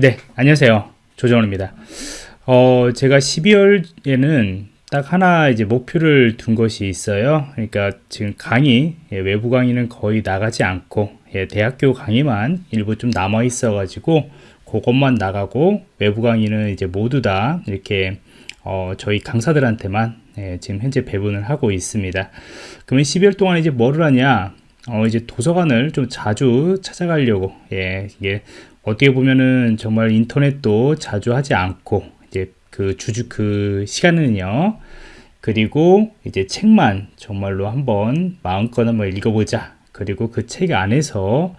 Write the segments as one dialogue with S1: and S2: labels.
S1: 네, 안녕하세요. 조정원입니다. 어, 제가 12월에는 딱 하나 이제 목표를 둔 것이 있어요. 그러니까 지금 강의, 예, 외부 강의는 거의 나가지 않고, 예, 대학교 강의만 일부 좀 남아 있어가지고, 그것만 나가고, 외부 강의는 이제 모두 다 이렇게, 어, 저희 강사들한테만, 예, 지금 현재 배분을 하고 있습니다. 그러면 12월 동안 이제 뭐를 하냐? 어, 이제 도서관을 좀 자주 찾아가려고, 예, 이게 어떻게 보면은 정말 인터넷도 자주 하지 않고 이제 그 주주 그 시간은요. 그리고 이제 책만 정말로 한번 마음껏 한번 읽어보자. 그리고 그 책 안에서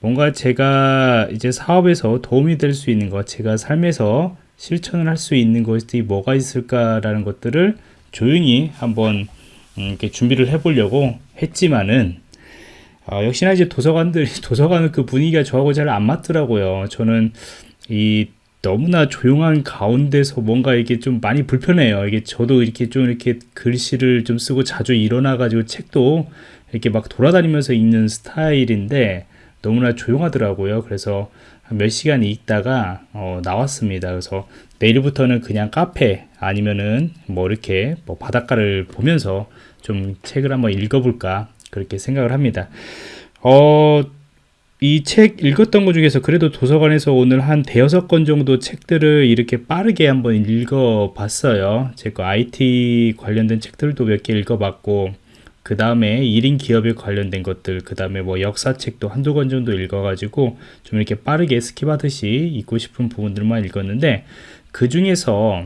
S1: 뭔가 제가 이제 사업에서 도움이 될 수 있는 것 제가 삶에서 실천을 할 수 있는 것이 뭐가 있을까라는 것들을 조용히 한번 음, 이렇게 준비를 해보려고 했지만은 어, 역시나 이제 도서관들 도서관은 그 분위기가 저하고 잘 안 맞더라고요. 저는 이 너무나 조용한 가운데서 뭔가 이게 좀 많이 불편해요. 이게 저도 이렇게 좀 이렇게 글씨를 좀 쓰고 자주 일어나 가지고 책도 이렇게 막 돌아다니면서 읽는 스타일인데 너무나 조용하더라고요. 그래서 몇 시간 읽다가 어, 나왔습니다. 그래서 내일부터는 그냥 카페 아니면은 뭐 이렇게 뭐 바닷가를 보면서 좀 책을 한번 읽어볼까 그렇게 생각을 합니다. 어, 이 책 읽었던 것 중에서 그래도 도서관에서 오늘 한 대여섯 권 정도 책들을 이렇게 빠르게 한번 읽어봤어요. 제 거 IT 관련된 책들도 몇 개 읽어봤고, 그 다음에 1인 기업에 관련된 것들, 그 다음에 뭐 역사책도 한두 권 정도 읽어가지고 좀 이렇게 빠르게 skip하듯이 읽고 싶은 부분들만 읽었는데, 그 중에서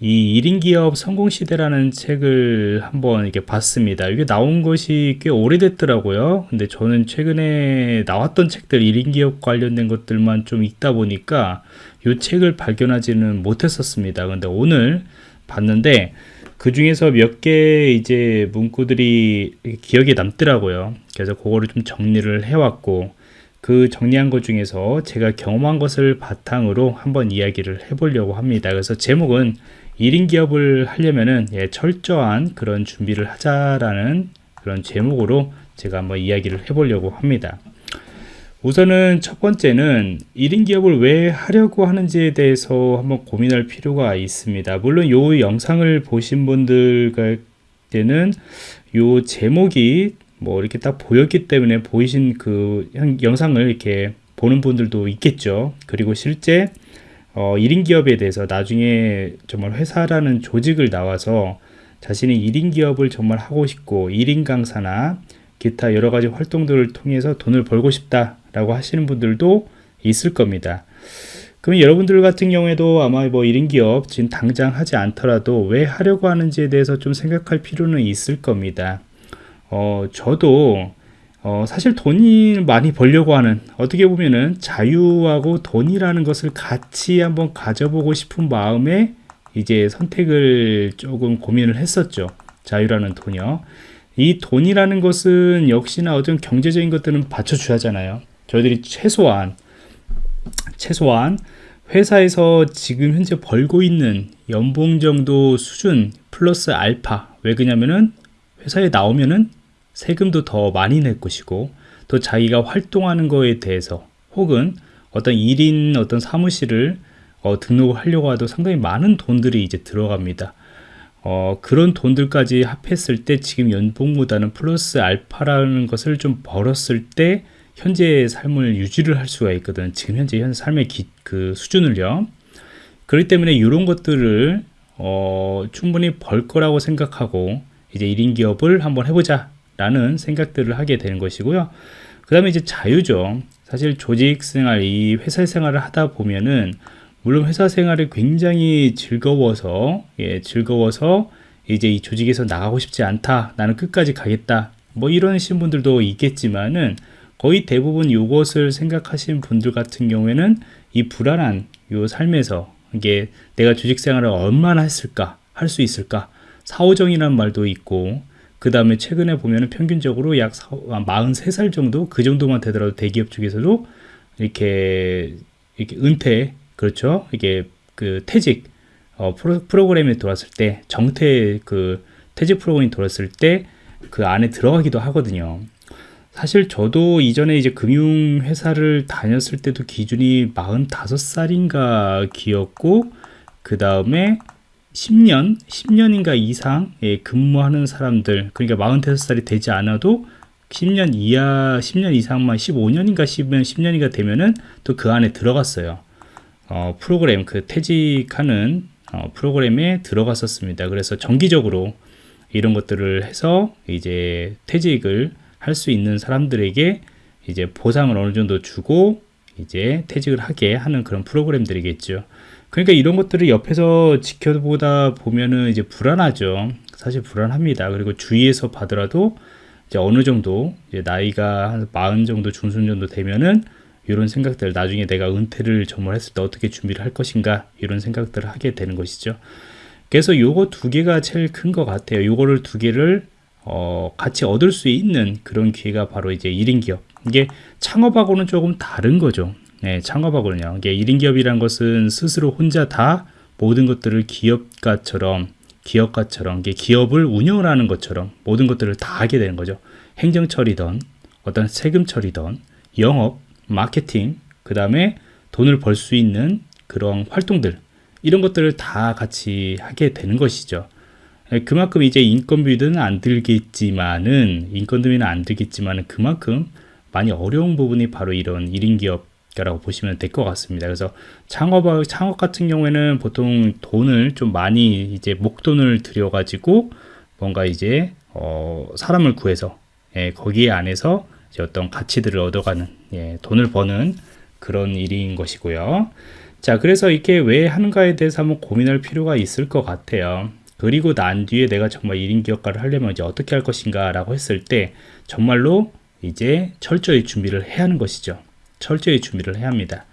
S1: 이 1인 기업 성공 시대라는 책을 한번 이렇게 봤습니다. 이게 나온 것이 꽤 오래됐더라고요. 근데 저는 최근에 나왔던 책들 1인 기업 관련된 것들만 좀 읽다 보니까 이 책을 발견하지는 못했었습니다. 근데 오늘 봤는데 그 중에서 몇 개 이제 문구들이 기억에 남더라고요. 그래서 그거를 좀 정리를 해왔고 그 정리한 것 중에서 제가 경험한 것을 바탕으로 한번 이야기를 해보려고 합니다. 그래서 제목은 1인 기업을 하려면은 예, 철저한 그런 준비를 하자라는 그런 제목으로 제가 한번 이야기를 해보려고 합니다. 우선은 첫 번째는 1인 기업을 왜 하려고 하는지에 대해서 한번 고민할 필요가 있습니다. 물론 이 영상을 보신 분들 때는 이 제목이 뭐 이렇게 딱 보였기 때문에 보이신 그 영상을 이렇게 보는 분들도 있겠죠. 그리고 실제 어, 1인 기업에 대해서 나중에 정말 회사라는 조직을 나와서 자신의 1인 기업을 정말 하고 싶고 1인 강사나 기타 여러 가지 활동들을 통해서 돈을 벌고 싶다라고 하시는 분들도 있을 겁니다. 그럼 여러분들 같은 경우에도 아마 뭐 1인 기업 지금 당장 하지 않더라도 왜 하려고 하는지에 대해서 좀 생각할 필요는 있을 겁니다. 어, 저도 어, 사실 돈이 많이 벌려고 하는 어떻게 보면은 자유하고 돈이라는 것을 같이 한번 가져보고 싶은 마음에 이제 선택을 조금 고민을 했었죠. 자유라는 돈이요. 이 돈이라는 것은 역시나 어떤 경제적인 것들은 받쳐줘야 하잖아요. 저희들이 최소한 최소한 회사에서 지금 현재 벌고 있는 연봉 정도 수준 플러스 알파 왜 그러냐면은 회사에 나오면은 세금도 더 많이 낼 것이고 또 자기가 활동하는 거에 대해서 혹은 어떤 일인 어떤 사무실을 어, 등록을 하려고 해도 상당히 많은 돈들이 이제 들어갑니다. 어, 그런 돈들까지 합했을 때 지금 연봉보다는 플러스 알파라는 것을 좀 벌었을 때 현재의 삶을 유지를 할 수가 있거든. 지금 현재 현 삶의 기, 그 수준을요. 그렇기 때문에 이런 것들을 어, 충분히 벌 거라고 생각하고 이제 1인 기업을 한번 해보자 라는 생각들을 하게 되는 것이고요. 그 다음에 이제 자유죠. 사실 조직 생활, 이 회사 생활을 하다 보면은 물론 회사 생활이 굉장히 즐거워서 예, 즐거워서 이제 이 조직에서 나가고 싶지 않다. 나는 끝까지 가겠다. 뭐 이런 신분들도 있겠지만은 거의 대부분 이것을 생각하신 분들 같은 경우에는 이 불안한 요 삶에서 이게 내가 조직 생활을 얼마나 했을까? 할 수 있을까? 사오정이라는 말도 있고 그 다음에 최근에 보면은 평균적으로 약 43살 정도? 그 정도만 되더라도 대기업 쪽에서도 이렇게 이렇게 은퇴 그렇죠? 이게 그 퇴직 어, 프로, 프로그램에 들어왔을 때 정퇴 그 퇴직 프로그램이 들어왔을 때 그 안에 들어가기도 하거든요. 사실 저도 이전에 이제 금융회사를 다녔을 때도 기준이 45살인가 기였고, 그 다음에 10년, 10년인가 이상 예, 근무하는 사람들, 그러니까 45살이 되지 않아도 10년 이하, 10년 이상만 15년인가 10년, 10년인가 되면은 또 그 안에 들어갔어요. 어, 프로그램, 그 퇴직하는 어, 프로그램에 들어갔었습니다. 그래서 정기적으로 이런 것들을 해서 이제 퇴직을 할 수 있는 사람들에게 이제 보상을 어느 정도 주고 이제 퇴직을 하게 하는 그런 프로그램들이겠죠. 그러니까 이런 것들을 옆에서 지켜보다 보면은 이제 불안하죠. 사실 불안합니다. 그리고 주위에서 봐더라도 이제 어느 정도 이제 나이가 한 마흔 정도 중순 정도 되면은 이런 생각들 나중에 내가 은퇴를 정말 했을 때 어떻게 준비를 할 것인가 이런 생각들을 하게 되는 것이죠. 그래서 요거 두 개가 제일 큰 것 같아요. 요거를 두 개를 어, 같이 얻을 수 있는 그런 기회가 바로 이제 1인 기업. 이게 창업하고는 조금 다른 거죠. 네, 창업하고는요. 이게 1인 기업이란 것은 스스로 혼자 다 모든 것들을 기업가처럼 기업가처럼 이게 기업을 운영을 하는 것처럼 모든 것들을 다 하게 되는 거죠. 행정 처리든 어떤 세금 처리든 영업, 마케팅, 그 다음에 돈을 벌 수 있는 그런 활동들 이런 것들을 다 같이 하게 되는 것이죠. 예, 그만큼 이제 인건비는 안 들겠지만은 인건비는 안 들겠지만은 그만큼 많이 어려운 부분이 바로 이런 1인 기업 이라고 보시면 될 것 같습니다. 그래서 창업 창업 같은 경우에는 보통 돈을 좀 많이 이제 목돈을 들여 가지고 뭔가 이제 어 사람을 구해서 예, 거기에 안에서 어떤 가치들을 얻어가는 예, 돈을 버는 그런 일인 것이고요. 자, 그래서 이렇게 왜 하는가에 대해서 한번 고민할 필요가 있을 것 같아요. 그리고 난 뒤에 내가 정말 1인 기업가를 하려면 이제 어떻게 할 것인가 라고 했을 때 정말로 이제 철저히 준비를 해야 하는 것이죠. 철저히 준비를 해야 합니다.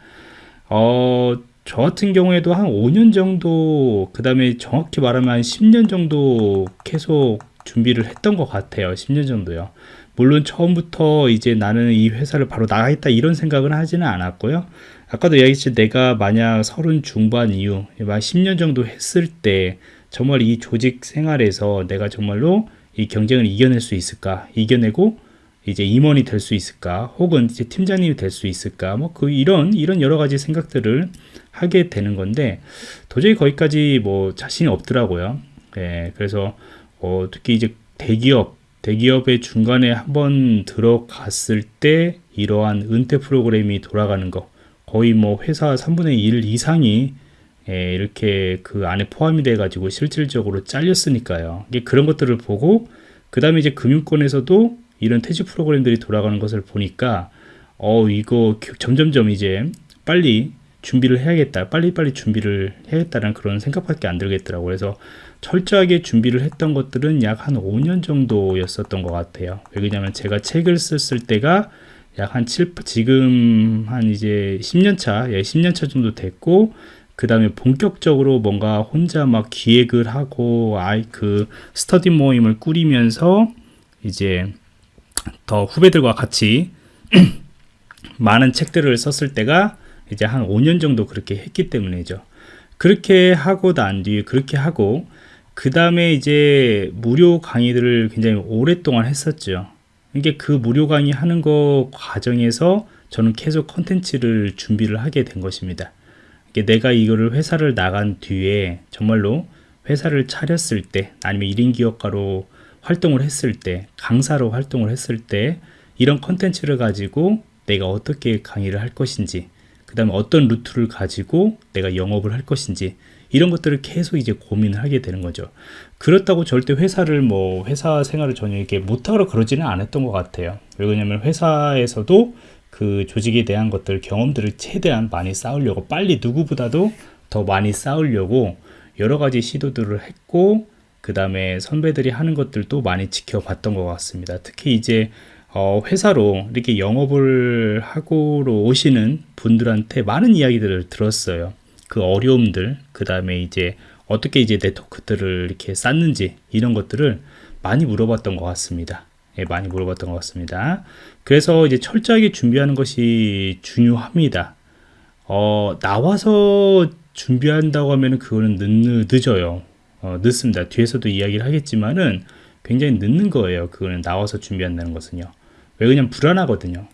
S1: 어, 저 같은 경우에도 한 5년 정도, 그 다음에 정확히 말하면 한 10년 정도 계속 준비를 했던 것 같아요. 10년 정도요. 물론 처음부터 이제 나는 이 회사를 바로 나가겠다 이런 생각은 하지는 않았고요. 아까도 이야기했지 내가 만약 서른 중반 이후, 만 10년 정도 했을 때 정말 이 조직 생활에서 내가 정말로 이 경쟁을 이겨낼 수 있을까? 이겨내고 이제 임원이 될 수 있을까? 혹은 이제 팀장님이 될 수 있을까? 뭐 그 이런 이런 여러 가지 생각들을 하게 되는 건데 도저히 거기까지 뭐 자신이 없더라고요. 예, 그래서 어, 특히 이제 대기업 대기업의 중간에 한번 들어갔을 때 이러한 은퇴 프로그램이 돌아가는 거 거의 뭐 회사 3분의 1 이상이 예, 이렇게 그 안에 포함이 돼 가지고 실질적으로 잘렸으니까요. 이게 그런 것들을 보고 그 다음에 이제 금융권에서도 이런 퇴직 프로그램들이 돌아가는 것을 보니까 어 이거 점점점 이제 빨리 준비를 해야겠다 빨리빨리 준비를 해야겠다는 그런 생각밖에 안 들겠더라고요. 그래서 철저하게 준비를 했던 것들은 약 한 5년 정도였었던 것 같아요. 왜냐하면 제가 책을 썼을 때가 약 한 7, 지금 한 이제 10년 차, 예, 10년 차 정도 됐고, 그 다음에 본격적으로 뭔가 혼자 막 기획을 하고, 아이, 그, 스터디 모임을 꾸리면서, 이제, 더 후배들과 같이 많은 책들을 썼을 때가 이제 한 5년 정도 그렇게 했기 때문이죠. 그렇게 하고 난 뒤에 그렇게 하고 그 다음에 이제 무료 강의들을 굉장히 오랫동안 했었죠. 이게 그 무료 강의 하는 거 과정에서 저는 계속 컨텐츠를 준비를 하게 된 것입니다. 내가 이거를 회사를 나간 뒤에 정말로 회사를 차렸을 때 아니면 1인 기업가로 활동을 했을 때 강사로 활동을 했을 때 이런 컨텐츠를 가지고 내가 어떻게 강의를 할 것인지 그 다음에 어떤 루트를 가지고 내가 영업을 할 것인지 이런 것들을 계속 이제 고민을 하게 되는 거죠. 그렇다고 절대 회사를 뭐 회사 생활을 전혀 이렇게 못하고 그러지는 않았던 것 같아요. 왜냐면 회사에서도 그 조직에 대한 것들 경험들을 최대한 많이 쌓으려고 빨리 누구보다도 더 많이 쌓으려고 여러 가지 시도들을 했고 그 다음에 선배들이 하는 것들도 많이 지켜봤던 것 같습니다. 특히 이제 어, 회사로 이렇게 영업을 하고로 오시는 분들한테 많은 이야기들을 들었어요. 그 어려움들, 그 다음에 이제 어떻게 이제 네트워크들을 이렇게 쌓는지 이런 것들을 많이 물어봤던 것 같습니다. 예, 많이 물어봤던 것 같습니다. 그래서 이제 철저하게 준비하는 것이 중요합니다. 어, 나와서 준비한다고 하면 그거는 늦, 늦어요. 어, 늦습니다. 뒤에서도 이야기를 하겠지만은 굉장히 늦는 거예요. 그거는 나와서 준비한다는 것은요. 왜 그냥 불안하거든요.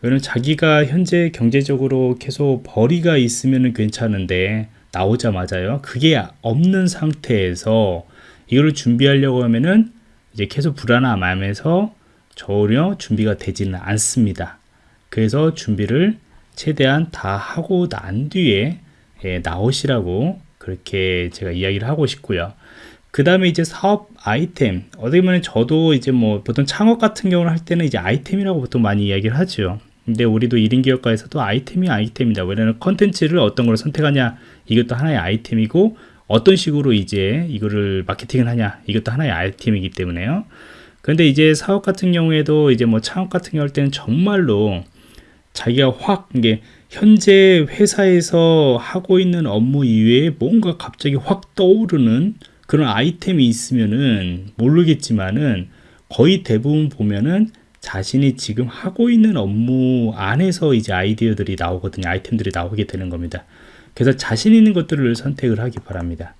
S1: 왜냐면 자기가 현재 경제적으로 계속 벌이가 있으면 괜찮은데 나오자마자요. 그게 없는 상태에서 이거를 준비하려고 하면은 이제 계속 불안함하면서 전혀 준비가 되지는 않습니다. 그래서 준비를 최대한 다 하고 난 뒤에 예, 나오시라고 그렇게 제가 이야기를 하고 싶고요. 그 다음에 이제 사업 아이템 어떻게 보면 저도 이제 뭐 보통 창업 같은 경우를 할 때는 이제 아이템이라고 보통 많이 이야기를 하죠. 근데 우리도 1인 기업가에서도 아이템이 아이템이다. 왜냐면 컨텐츠를 어떤 걸 선택하냐 이것도 하나의 아이템이고 어떤 식으로 이제 이거를 마케팅을 하냐 이것도 하나의 아이템이기 때문에요. 그런데 이제 사업 같은 경우에도 이제 뭐 창업 같은 경우 할 때는 정말로 자기가 확 이게 현재 회사에서 하고 있는 업무 이외에 뭔가 갑자기 확 떠오르는 그런 아이템이 있으면은 모르겠지만은 거의 대부분 보면은 자신이 지금 하고 있는 업무 안에서 이제 아이디어들이 나오거든요. 아이템들이 나오게 되는 겁니다. 그래서 자신 있는 것들을 선택을 하기 바랍니다.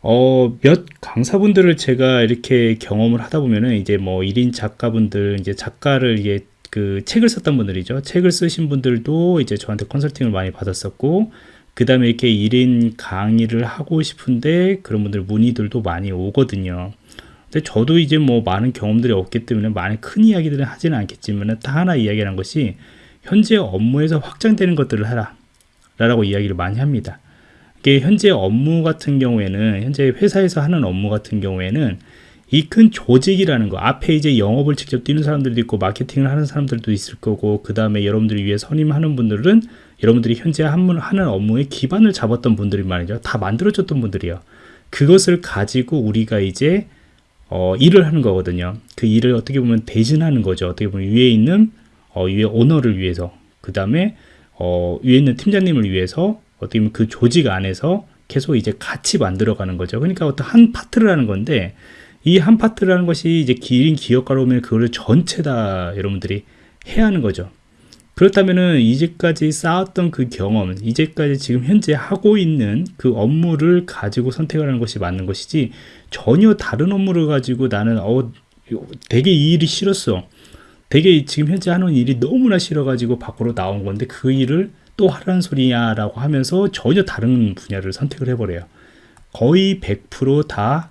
S1: 어, 몇 강사분들을 제가 이렇게 경험을 하다 보면은 이제 뭐 1인 작가분들, 이제 작가를 이게 그 책을 썼던 분들이죠. 책을 쓰신 분들도 이제 저한테 컨설팅을 많이 받았었고, 그 다음에 이렇게 1인 강의를 하고 싶은데 그런 분들 문의들도 많이 오거든요. 근데 저도 이제 뭐 많은 경험들이 없기 때문에 많은 큰 이야기들은 하지는 않겠지만 다 하나 이야기하는 것이 현재 업무에서 확장되는 것들을 하라 라고 이야기를 많이 합니다. 이게 현재 업무 같은 경우에는 현재 회사에서 하는 업무 같은 경우에는 이 큰 조직이라는 거 앞에 이제 영업을 직접 뛰는 사람들도 있고 마케팅을 하는 사람들도 있을 거고 그 다음에 여러분들을 위해 선임하는 분들은 여러분들이 현재 하는 업무의 기반을 잡았던 분들이 말이죠. 다 만들어졌던 분들이요. 그것을 가지고 우리가 이제 어, 일을 하는 거거든요. 그 일을 어떻게 보면 대신하는 거죠. 어떻게 보면 위에 있는 어, 위에 오너를 위해서 그 다음에 어, 위에 있는 팀장님을 위해서 어떻게 보면 그 조직 안에서 계속 이제 같이 만들어가는 거죠. 그러니까 어떤 한 파트를 하는 건데 이 한 파트라는 것이 이제 1인 기업가로 오면 그거를 전체 다 여러분들이 해야 하는 거죠. 그렇다면은 이제까지 쌓았던 그 경험, 이제까지 지금 현재 하고 있는 그 업무를 가지고 선택을 하는 것이 맞는 것이지 전혀 다른 업무를 가지고 나는 어 되게 이 일이 싫었어. 되게 지금 현재 하는 일이 너무나 싫어가지고 밖으로 나온 건데 그 일을 또 하라는 소리야 라고 하면서 전혀 다른 분야를 선택을 해버려요 거의 100%다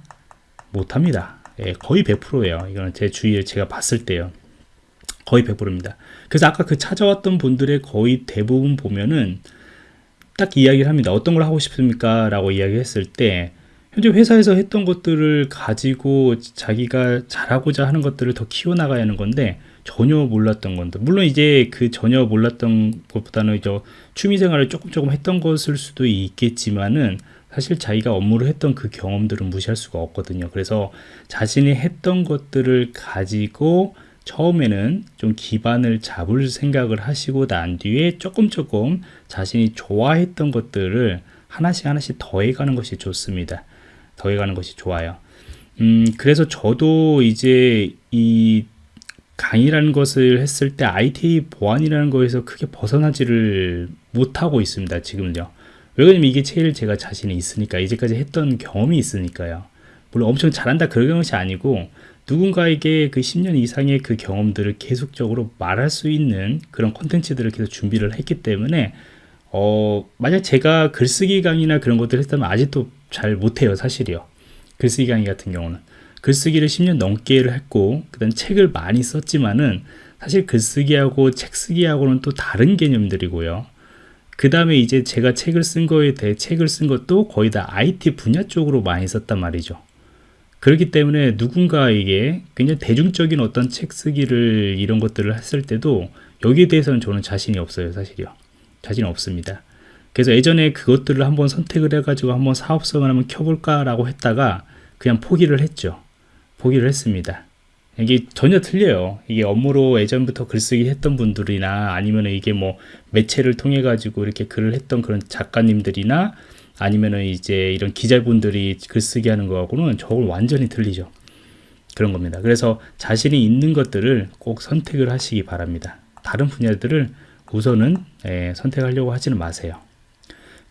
S1: 못합니다. 예, 거의 100%예요. 이거는 제 주위에 제가 봤을 때요. 거의 100%입니다. 그래서 아까 그 찾아왔던 분들의 거의 대부분 보면은 딱 이야기를 합니다. 어떤 걸 하고 싶습니까? 라고 이야기했을 때 현재 회사에서 했던 것들을 가지고 자기가 잘하고자 하는 것들을 더 키워나가야 하는 건데 전혀 몰랐던 건데. 물론 이제 그 전혀 몰랐던 것보다는 이제 취미생활을 조금 조금 했던 것일 수도 있겠지만은 사실 자기가 업무를 했던 그 경험들은 무시할 수가 없거든요. 그래서 자신이 했던 것들을 가지고 처음에는 좀 기반을 잡을 생각을 하시고 난 뒤에 조금 조금 자신이 좋아했던 것들을 하나씩 하나씩 더해가는 것이 좋습니다. 더해가는 것이 좋아요. 음 그래서 저도 이제 이 강의라는 것을 했을 때 IT 보안이라는 거에서 크게 벗어나지를 못하고 있습니다. 지금요. 왜냐면 이게 제일 제가 자신이 있으니까 이제까지 했던 경험이 있으니까요. 물론 엄청 잘한다 그런 것이 아니고 누군가에게 그 10년 이상의 그 경험들을 계속적으로 말할 수 있는 그런 콘텐츠들을 계속 준비를 했기 때문에 어 만약 제가 글쓰기 강의나 그런 것들을 했다면 아직도 잘 못해요 사실이요 글쓰기 강의 같은 경우는 글쓰기를 10년 넘게를 했고 그 다음 책을 많이 썼지만은 사실 글쓰기하고 책쓰기하고는 또 다른 개념들이고요. 그 다음에 이제 제가 책을 쓴 거에 대해 책을 쓴 것도 거의 다 IT 분야 쪽으로 많이 썼단 말이죠. 그렇기 때문에 누군가에게 굉장히 대중적인 어떤 책 쓰기를 이런 것들을 했을 때도 여기에 대해서는 저는 자신이 없어요 사실이요 자신이 없습니다 그래서 예전에 그것들을 한번 선택을 해가지고 한번 사업성을 한번 켜볼까 라고 했다가 그냥 포기를 했죠 포기를 했습니다. 이게 전혀 틀려요. 이게 업무로 예전부터 글쓰기 했던 분들이나 아니면 이게 뭐 매체를 통해 가지고 이렇게 글을 했던 그런 작가님들이나 아니면은 이제 이런 기자분들이 글쓰기 하는 거하고는 저걸 완전히 틀리죠. 그런 겁니다. 그래서 자신이 있는 것들을 꼭 선택을 하시기 바랍니다. 다른 분야들을 우선은 예, 선택하려고 하지는 마세요.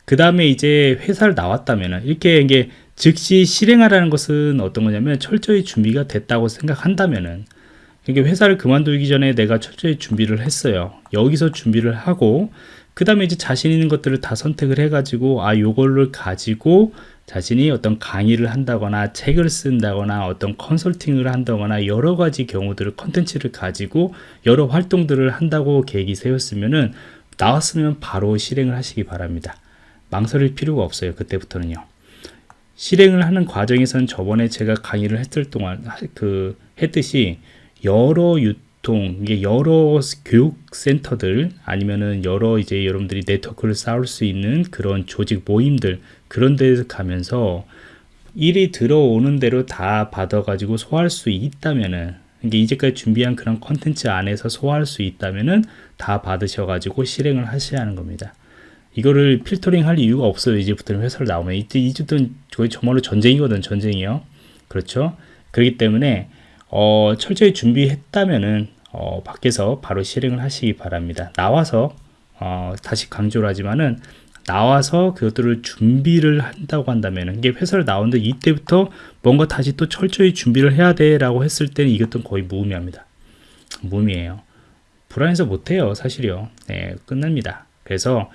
S1: 그 다음에 이제 회사를 나왔다면 이렇게 이게 즉시 실행하라는 것은 어떤 거냐면 철저히 준비가 됐다고 생각한다면은 이게 회사를 그만두기 전에 내가 철저히 준비를 했어요. 여기서 준비를 하고 그 다음에 이제 자신 있는 것들을 다 선택을 해 가지고 아 요걸를 가지고 자신이 어떤 강의를 한다거나 책을 쓴다거나 어떤 컨설팅을 한다거나 여러 가지 경우들을 컨텐츠를 가지고 여러 활동들을 한다고 계획이 세웠으면은 나왔으면 바로 실행을 하시기 바랍니다. 망설일 필요가 없어요. 그때부터는요. 실행을 하는 과정에서는 저번에 제가 강의를 했을 동안 그 했듯이 여러 유통 이게 여러 교육 센터들 아니면은 여러 이제 여러분들이 네트워크를 쌓을 수 있는 그런 조직 모임들 그런 데서 가면서 일이 들어오는 대로 다 받아가지고 소화할 수 있다면은 이게 이제까지 준비한 그런 컨텐츠 안에서 소화할 수 있다면은 다 받으셔가지고 실행을 하셔야 하는 겁니다. 이거를 필터링 할 이유가 없어요. 이제부터는 회사를 나오면 이제 이제부터는 거의 정말로 전쟁이거든 전쟁이요. 그렇죠? 그렇기 때문에 어, 철저히 준비했다면은 어, 밖에서 바로 실행을 하시기 바랍니다. 나와서 어, 다시 강조를 하지만은 나와서 그것들을 준비를 한다고 한다면 이게 회사를 나오는데 이때부터 뭔가 다시 또 철저히 준비를 해야 돼 라고 했을 때는 이것도 거의 무의미합니다. 무의미해요. 불안해서 못해요 사실이요. 네, 끝납니다. 그래서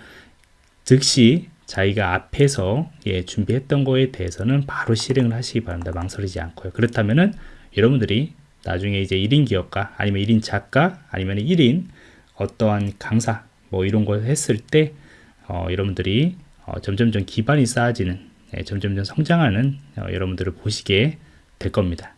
S1: 즉시 자기가 앞에서 예, 준비했던 거에 대해서는 바로 실행을 하시기 바랍니다. 망설이지 않고요. 그렇다면은 여러분들이 나중에 이제 1인 기업가 아니면 1인 작가 아니면 1인 어떠한 강사 뭐 이런 걸 했을 때 어, 여러분들이 어, 점점점 기반이 쌓아지는 예, 점점점 성장하는 어, 여러분들을 보시게 될 겁니다.